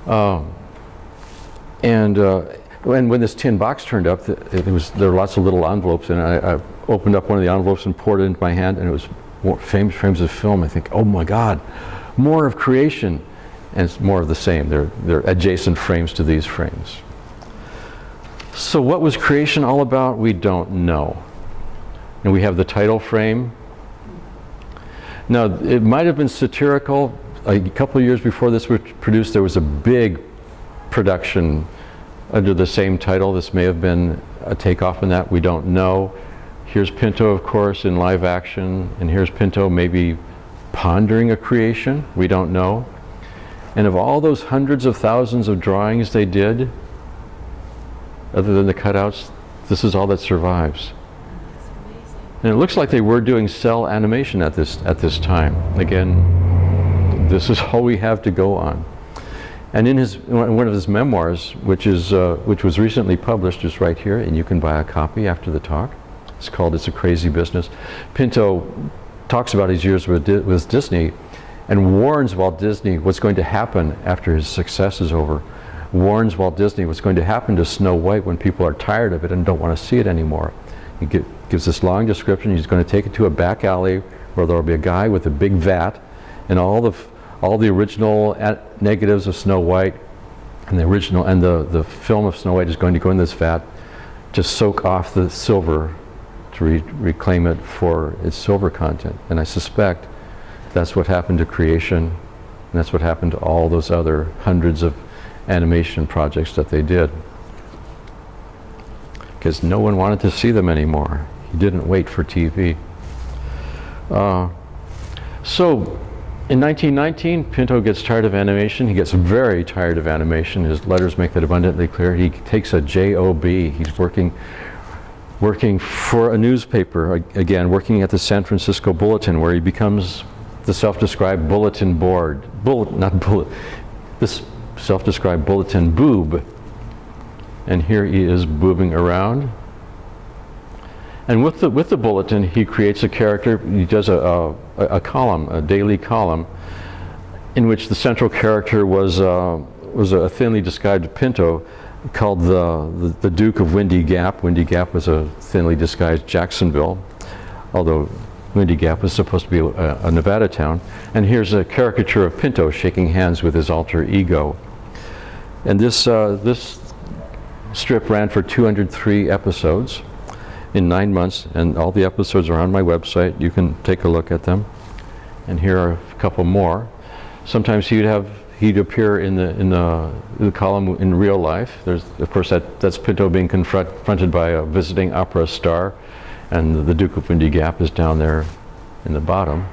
B: Um, and, uh, when, when this tin box turned up, it was, there were lots of little envelopes, and I, I opened up one of the envelopes and poured it into my hand, and it was frames, frames of film. I think, oh my God, more of creation. And it's more of the same. They're, they're adjacent frames to these frames. So what was creation all about? We don't know. And we have the title frame, now, it might have been satirical. A couple of years before this was produced, there was a big production under the same title. This may have been a takeoff in that. We don't know. Here's Pinto, of course, in live action, and here's Pinto maybe pondering a creation. We don't know. And of all those hundreds of thousands of drawings they did, other than the cutouts, this is all that survives. And it looks like they were doing cel animation at this, at this time. Again, this is all we have to go on. And in his, one of his memoirs, which, is, uh, which was recently published, is right here, and you can buy a copy after the talk. It's called It's a Crazy Business. Pinto talks about his years with, with Disney and warns Walt Disney what's going to happen after his success is over. Warns Walt Disney what's going to happen to Snow White when people are tired of it and don't want to see it anymore. He gi- gives this long description. He's going to take it to a back alley where there will be a guy with a big vat and all the, all the original negatives of Snow White and the original and the, the film of Snow White is going to go in this vat to soak off the silver to re- reclaim it for its silver content. And I suspect that's what happened to creation, and that's what happened to all those other hundreds of animation projects that they did. Because no one wanted to see them anymore. He didn't wait for TV. Uh, so, in 1919, Pinto gets tired of animation. He gets very tired of animation. His letters make that abundantly clear. He takes a job. He's working working for a newspaper, again, working at the San Francisco Bulletin, where he becomes the self-described bulletin board, Bullet, not bullet, this self-described bulletin boob. And here he is boobing around. And with the, with the bulletin, he creates a character, he does a, a, a column, a daily column, in which the central character was, uh, was a thinly disguised Pinto called the, the, the Duke of Windy Gap. Windy Gap was a thinly disguised Jacksonville, although Windy Gap was supposed to be a, a Nevada town. And here's a caricature of Pinto shaking hands with his alter ego. And this, uh, this strip ran for 203 episodes in nine months, and all the episodes are on my website. You can take a look at them. And here are a couple more. Sometimes he'd have he'd appear in the in the, the column in real life. There's of course that that's Pinto being confront, confronted by a visiting opera star, and the Duke of Windy Gap is down there in the bottom.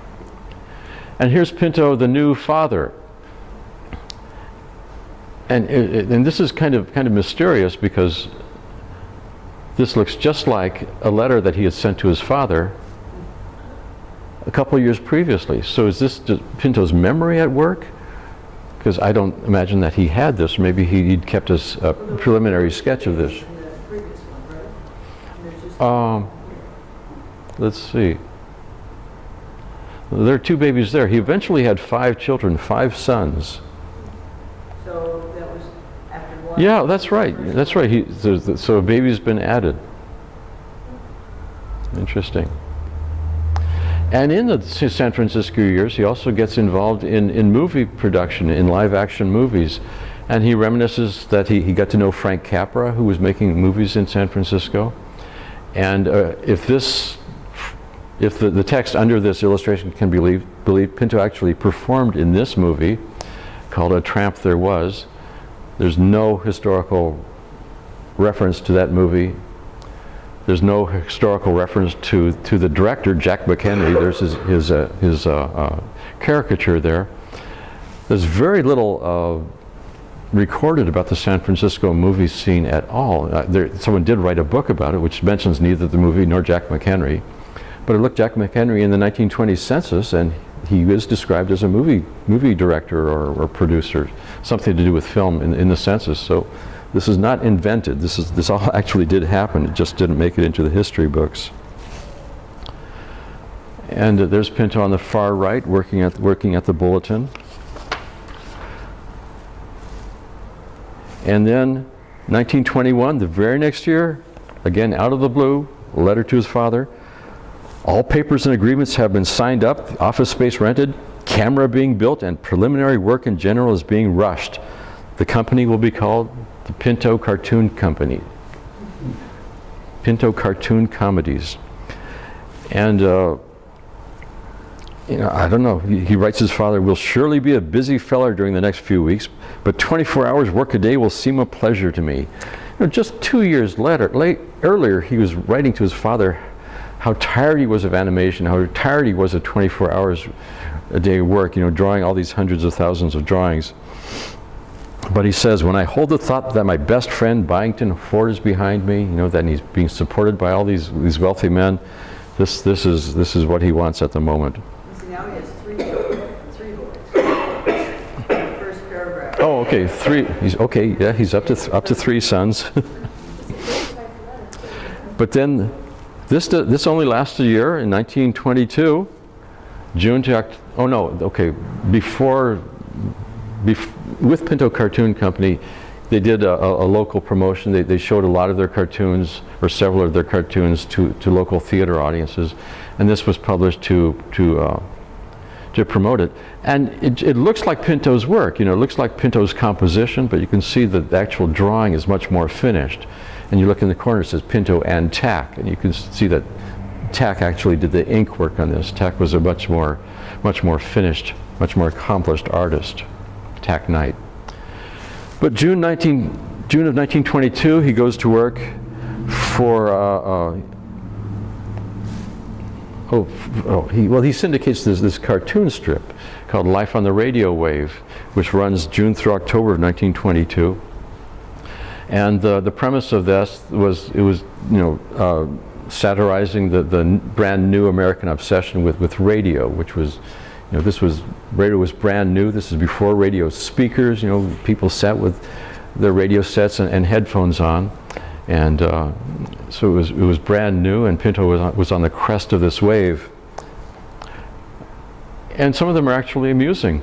B: And here's Pinto, the new father. And, and this is kind of, kind of mysterious because this looks just like a letter that he had sent to his father a couple years previously. So is this Pinto's memory at work? Because I don't imagine that he had this. Maybe he, he'd kept a a preliminary sketch of this. Um, let's see. There are two babies there. He eventually had five children, five sons.
C: So that was after one.
B: Yeah, that's right. That's right. He, so a baby's been added. Interesting. And in the San Francisco years, he also gets involved in, in movie production, in live action movies. And he reminisces that he, he got to know Frank Capra, who was making movies in San Francisco. And uh, if this, if the, the text under this illustration can be believed, believed, Pinto actually performed in this movie called A Tramp There Was. There's no historical reference to that movie. There's no historical reference to, to the director, Jack McHenry. There's his, his, uh, his uh, uh, caricature there. There's very little uh, recorded about the San Francisco movie scene at all. Uh, there, someone did write a book about it, which mentions neither the movie nor Jack McHenry. But I looked Jack McHenry in the 1920 census, and he is described as a movie movie director or, or producer, something to do with film in, in the census. So this is not invented. This is this all actually did happen. It just didn't make it into the history books. And uh, there's Pinto on the far right, working at working at the bulletin. And then 1921, the very next year, again out of the blue, a letter to his father. All papers and agreements have been signed up, office space rented, camera being built, and preliminary work in general is being rushed. The company will be called the Pinto Cartoon Company. Pinto Cartoon Comedies. And uh, you know, I don't know. He, he writes his father, will surely be a busy feller during the next few weeks, but 24 hours work a day will seem a pleasure to me. You know, just two years later, late, earlier, he was writing to his father how tired he was of animation, how tired he was of 24 hours a day work, you know, drawing all these hundreds of thousands of drawings. But he says, when I hold the thought that my best friend Byington Ford is behind me, you know, that he's being supported by all these, these wealthy men, this, this, is, this is what he wants at the moment.
C: See, now he has three, three boys. First paragraph.
B: Oh, okay, three, he's, okay, yeah, he's up to, th up to three sons. but then, this, this only lasted a year, in 1922, June to, oh no, okay, before, bef- with Pinto Cartoon Company, they did a, a, a local promotion. They, they showed a lot of their cartoons, or several of their cartoons, to, to local theater audiences. And this was published to, to, uh, to promote it. And it, it looks like Pinto's work, you know, it looks like Pinto's composition, but you can see that the actual drawing is much more finished. And you look in the corner, it says Pinto and Tack, and you can see that Tack actually did the ink work on this. Tack was a much more, much more finished, much more accomplished artist, Tack Knight. But June 19, June of 1922, he goes to work for, uh, uh, oh, oh, he, well, he syndicates this, this cartoon strip called Life on the Radio Wave, which runs June through October of 1922. And uh, the premise of this was, it was, you know, uh, satirizing the, the brand new American obsession with, with radio, which was, you know, this was, radio was brand new. This is before radio speakers, you know, people sat with their radio sets and, and headphones on. And uh, so it was, it was brand new, and Pinto was on, was on the crest of this wave. And some of them are actually amusing.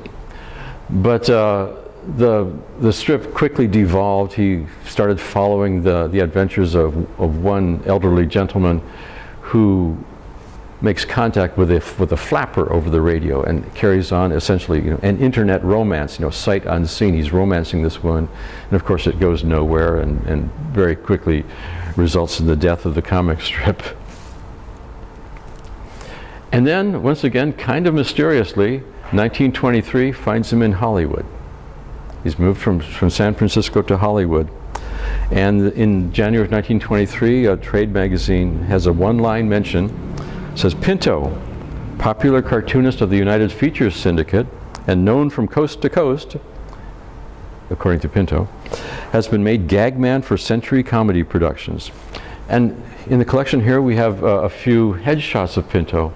B: But uh, the, the strip quickly devolved. He started following the, the adventures of, of one elderly gentleman who makes contact with a, with a flapper over the radio and carries on essentially you know, an internet romance, you know, sight unseen. He's romancing this woman, and of course it goes nowhere and, and very quickly results in the death of the comic strip. And then, once again, kind of mysteriously, 1923 finds him in Hollywood. He's moved from, from San Francisco to Hollywood. And in January of 1923, a trade magazine has a one-line mention, says, Pinto, popular cartoonist of the United Features Syndicate, and known from coast to coast, according to Pinto, has been made gag man for Century Comedy Productions. And in the collection here, we have uh, a few headshots of Pinto,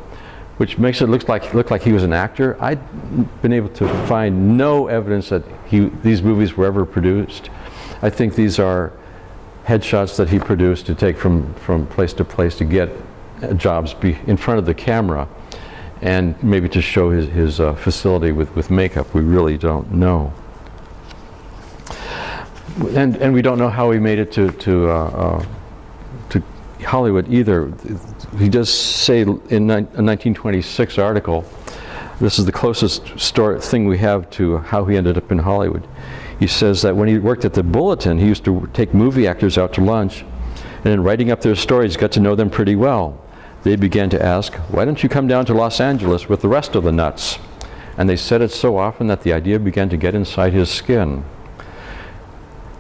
B: which makes it look like look like he was an actor. I've been able to find no evidence that he these movies were ever produced. I think these are headshots that he produced to take from from place to place to get jobs in front of the camera, and maybe to show his his uh, facility with with makeup. We really don't know. And and we don't know how he made it to to. Uh, uh, to Hollywood either. He does say in a 1926 article, this is the closest story, thing we have to how he ended up in Hollywood. He says that when he worked at the Bulletin, he used to take movie actors out to lunch, and in writing up their stories, got to know them pretty well. They began to ask, why don't you come down to Los Angeles with the rest of the nuts? And they said it so often that the idea began to get inside his skin.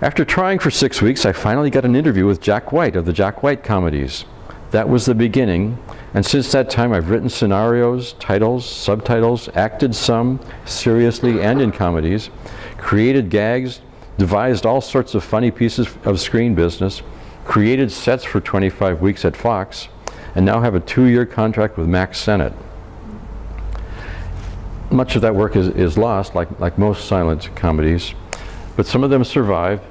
B: After trying for six weeks, I finally got an interview with Jack White of the Jack White comedies. That was the beginning, and since that time I've written scenarios, titles, subtitles, acted some, seriously and in comedies, created gags, devised all sorts of funny pieces of screen business, created sets for 25 weeks at Fox, and now have a two-year contract with Mack Sennett. Much of that work is, is lost, like, like most silent comedies, but some of them survive.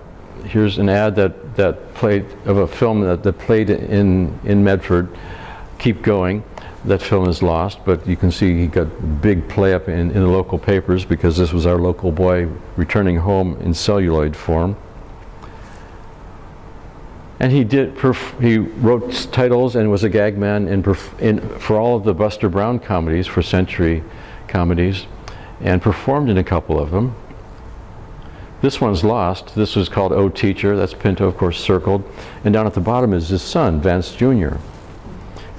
B: Here's an ad that, that played of a film that, that played in, in Medford, Keep Going. That film is lost, but you can see he got big play up in, in the local papers because this was our local boy returning home in celluloid form. And he did. He wrote titles and was a gag man in, in for all of the Buster Brown comedies for Century Comedies, and performed in a couple of them. This one's lost. This was called "Oh Teacher." That's Pinto, of course, circled, and down at the bottom is his son, Vance Jr.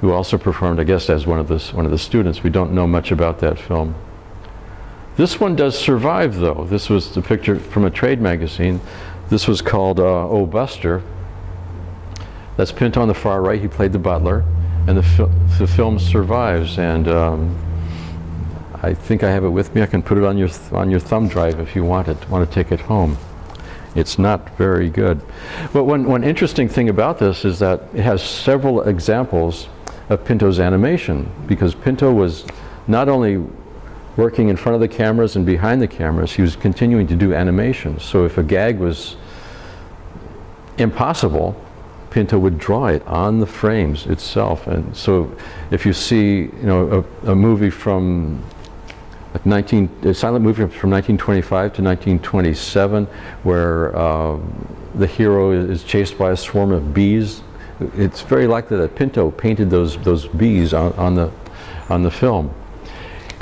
B: who also performed, I guess, as one of the, one of the students. We don't know much about that film. This one does survive, though. This was the picture from a trade magazine. This was called uh, Oh Buster. That's Pinto on the far right. He played the butler, and the, fil- the film survives. And um, I think I have it with me. I can put it on your on your thumb drive if you want it. Want to take it home? It's not very good. But one one interesting thing about this is that it has several examples of Pinto's animation because Pinto was not only working in front of the cameras and behind the cameras, he was continuing to do animations. So if a gag was impossible, Pinto would draw it on the frames itself. And so if you see, you know, a, a movie from like 19, a silent movie from 1925 to 1927 where uh, the hero is chased by a swarm of bees, it's very likely that Pinto painted those, those bees on, on, the, on the film.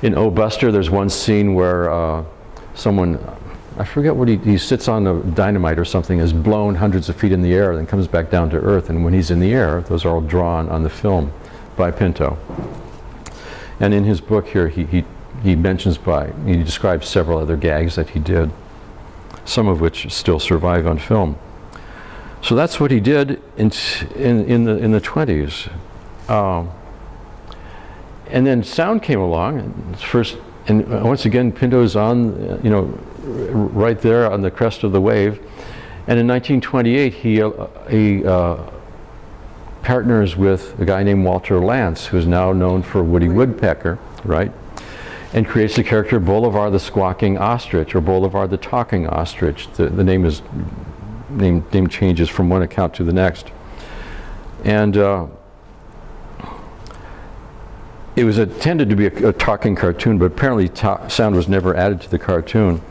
B: In O Buster there's one scene where uh, someone, I forget what he, he sits on a dynamite or something, is blown hundreds of feet in the air, then comes back down to earth. And when he's in the air, those are all drawn on the film by Pinto. And in his book here, he, he, he mentions by, he describes several other gags that he did, some of which still survive on film. So that's what he did in, in, in, the, in the 20s. Um, and then sound came along, and first, and once again, Pinto's on, you know, right there on the crest of the wave. And in 1928, he, uh, he uh, partners with a guy named Walter Lantz, who's now known for Woody Woodpecker, right? And creates the character Bolivar the Squawking Ostrich, or Bolivar the Talking Ostrich. The, the name is name, name changes from one account to the next. And uh, it was intended to be a, a talking cartoon, but apparently sound was never added to the cartoon.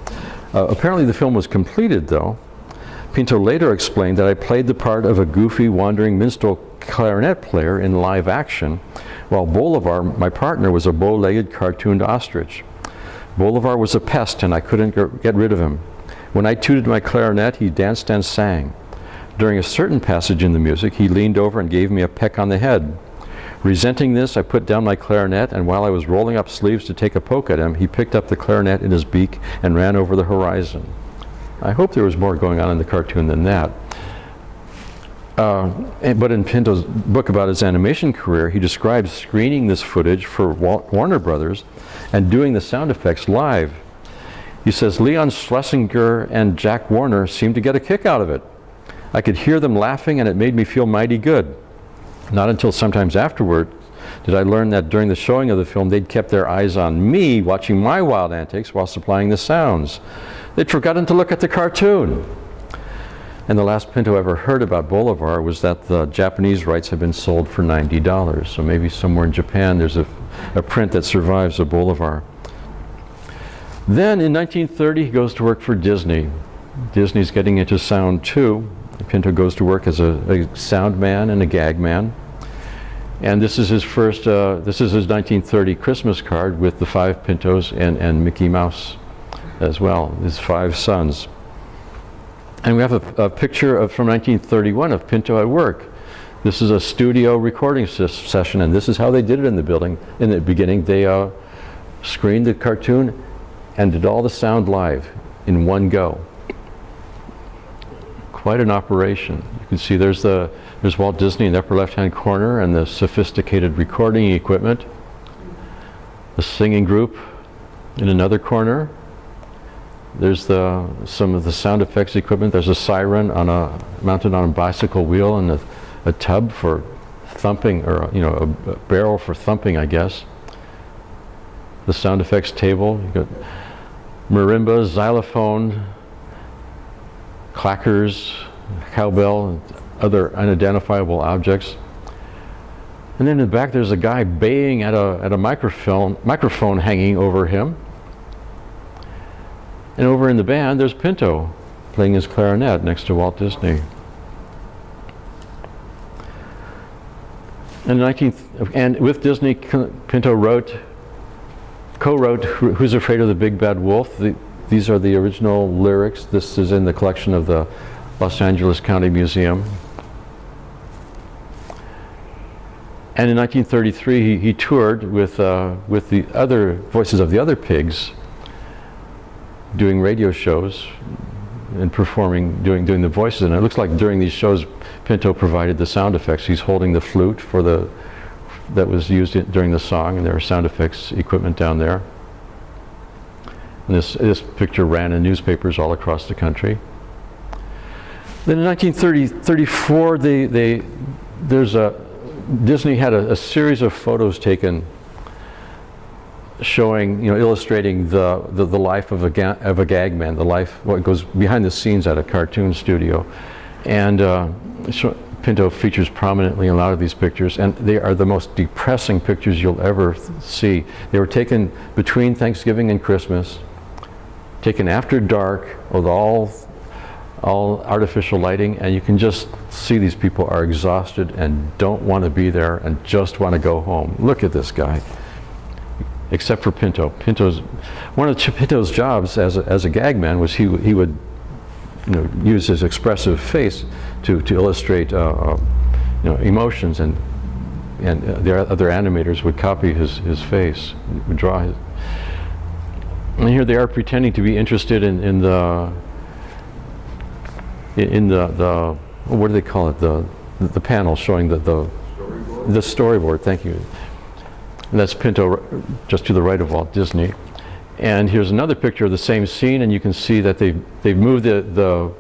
B: Uh, apparently the film was completed, though. Pinto later explained that I played the part of a goofy, wandering minstrel clarinet player in live action, while Bolivar, my partner, was a bow-legged cartooned ostrich. Bolivar was a pest, and I couldn't get rid of him. When I tooted my clarinet, he danced and sang. During a certain passage in the music, he leaned over and gave me a peck on the head. Resenting this, I put down my clarinet, and while I was rolling up sleeves to take a poke at him, he picked up the clarinet in his beak and ran over the horizon. I hope there was more going on in the cartoon than that. Uh, but in Pinto's book about his animation career, he describes screening this footage for Wa- Warner Brothers and doing the sound effects live. He says, Leon Schlesinger and Jack Warner seemed to get a kick out of it. I could hear them laughing and it made me feel mighty good. Not until sometimes afterward did I learn that during the showing of the film, they'd kept their eyes on me watching my wild antics while supplying the sounds. They'd forgotten to look at the cartoon. And the last Pinto ever heard about Bolivar was that the Japanese rights had been sold for $90. So maybe somewhere in Japan there's a, a print that survives of Bolivar. Then in 1930, he goes to work for Disney. Disney's getting into sound too. Pinto goes to work as a, a sound man and a gag man. And this is his first, uh, this is his 1930 Christmas card with the five Pintos and, and Mickey Mouse as well, his five sons. And we have a, a picture of, from 1931 of Pinto at work. This is a studio recording ses- session, and this is how they did it in the building. In the beginning, they uh, screened the cartoon and did all the sound live in one go. Quite an operation. You can see there's the there's Walt Disney in the upper left-hand corner and the sophisticated recording equipment. The singing group in another corner. There's the some of the sound effects equipment. There's a siren on a mounted on a bicycle wheel and a, a tub for thumping, or you know, a, a barrel for thumping, I guess. The sound effects table. You got marimba, xylophone, clackers, cowbell, and other unidentifiable objects. And then in the back, there's a guy baying at a at a microphone microphone hanging over him. And over in the band, there's Pinto playing his clarinet next to Walt Disney. In 19, and with Disney, Pinto wrote, co-wrote "Who's Afraid of the Big Bad Wolf." The, these are the original lyrics. This is in the collection of the Los Angeles County Museum. And in 1933, he, he toured with, uh, with the other voices of the other pigs, doing radio shows and performing, doing, doing the voices. And it looks like during these shows, Pinto provided the sound effects. He's holding the flute for the, that was used in, during the song, and there are sound effects equipment down there. And this, this picture ran in newspapers all across the country. Then in 1934, they, they, there's a, Disney had a, a series of photos taken showing, you know, illustrating the, the, the life of a, ga of a gag man, the life, what goes behind the scenes at a cartoon studio. And uh, Pinto features prominently in a lot of these pictures, and they are the most depressing pictures you'll ever see. They were taken between Thanksgiving and Christmas, taken after dark with all all artificial lighting and you can just see these people are exhausted and don't want to be there and just want to go home. Look at this guy. Except for Pinto. Pinto's one of Pinto's jobs as a, as a gag man was he he would you know use his expressive face to to illustrate uh, uh, you know emotions and and uh, the other animators would copy his his face would draw his and here they are pretending to be interested in in the in the, the what do they call it, the, the panel showing the, the storyboard. the storyboard, thank you. And that's Pinto just to the right of Walt Disney. And here's another picture of the same scene and you can see that they've, they've moved the, the,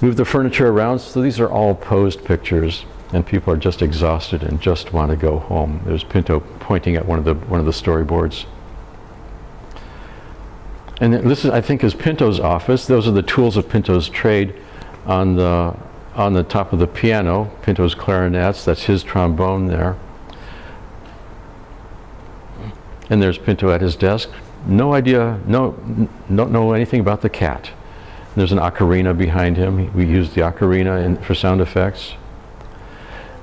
B: moved the furniture around. So these are all posed pictures and people are just exhausted and just want to go home. There's Pinto pointing at one of the, one of the storyboards. And this is, I think, is Pinto's office. Those are the tools of Pinto's trade on the on the top of the piano, Pinto's clarinets, that's his trombone there. And there's Pinto at his desk. No idea, no, don't know anything about the cat. There's an ocarina behind him. We use the ocarina in, for sound effects.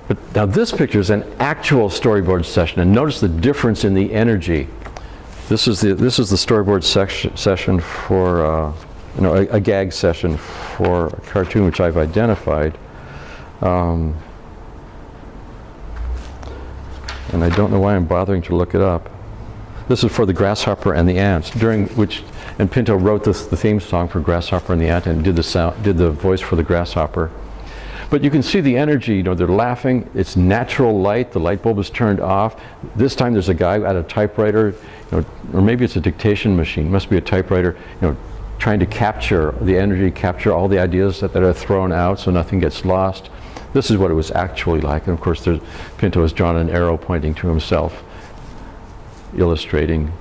B: But now this picture is an actual storyboard session, and notice the difference in the energy. This is the this is the storyboard session for uh, you know, a, a, gag session for a cartoon which I've identified. Um, and I don't know why I'm bothering to look it up. This is for the Grasshopper and the Ants, during which, and Pinto wrote this, the theme song for Grasshopper and the Ant and did the sound, did the voice for the Grasshopper. But you can see the energy, you know, they're laughing, it's natural light, the light bulb is turned off. This time there's a guy at a typewriter, you know, or maybe it's a dictation machine, must be a typewriter, you know, trying to capture the energy, capture all the ideas that, that are thrown out so nothing gets lost. This is what it was actually like. And of course, Pinto has drawn an arrow pointing to himself, illustrating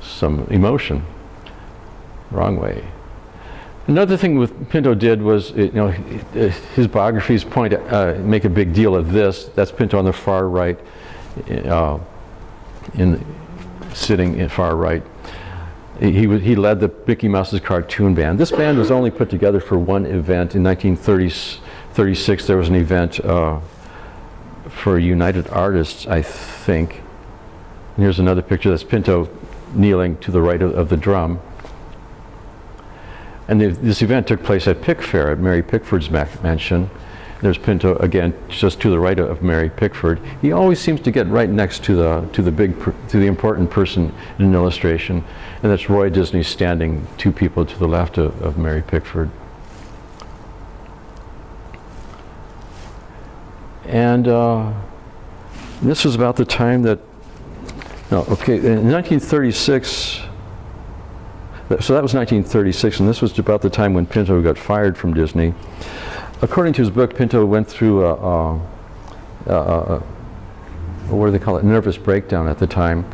B: some emotion. Wrong way. Another thing with Pinto did was, you know, his biographies point uh, make a big deal of this. That's Pinto on the far right, uh, in sitting in far right he, he led the Mickey Mouse's cartoon band. This band was only put together for one event. In 1936, there was an event uh, for United Artists, I think. And here's another picture. That's Pinto kneeling to the right of, of the drum. And the, this event took place at Pickfair, at Mary Pickford's mansion. There's Pinto again, just to the right of Mary Pickford. He always seems to get right next to the to the big to the important person in an illustration, and that's Roy Disney standing two people to the left of, of Mary Pickford. And uh, this was about the time that, no, okay, in 1936, so that was 1936, and this was about the time when Pinto got fired from Disney according to his book, Pinto went through a, a, a, a, what do they call it, nervous breakdown at the time.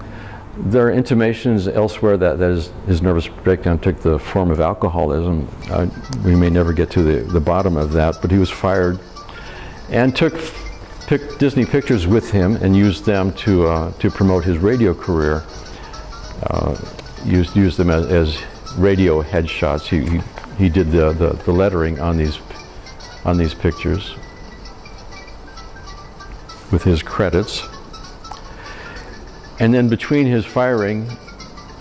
B: There are intimations elsewhere that, that his, his nervous breakdown took the form of alcoholism. Uh, we may never get to the, the bottom of that, but he was fired and took pick Disney Pictures with him and used them to, uh, to promote his radio career. Uh, used, used them as, as radio headshots. He, he, he did the, the, the lettering on these on these pictures with his credits. And then between his firing,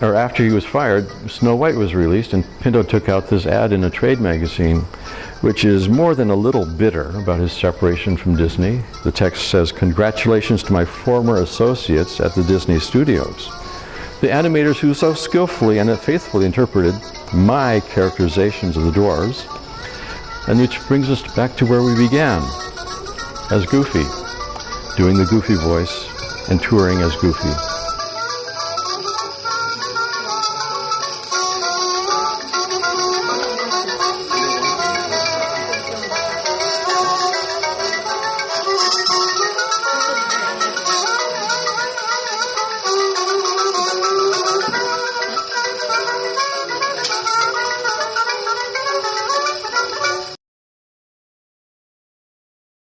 B: or after he was fired, Snow White was released and Pinto took out this ad in a trade magazine which is more than a little bitter about his separation from Disney. The text says, Congratulations to my former associates at the Disney studios, the animators who so skillfully and faithfully interpreted my characterizations of the dwarves, and which brings us back to where we began, as Goofy, doing the Goofy voice and touring as Goofy.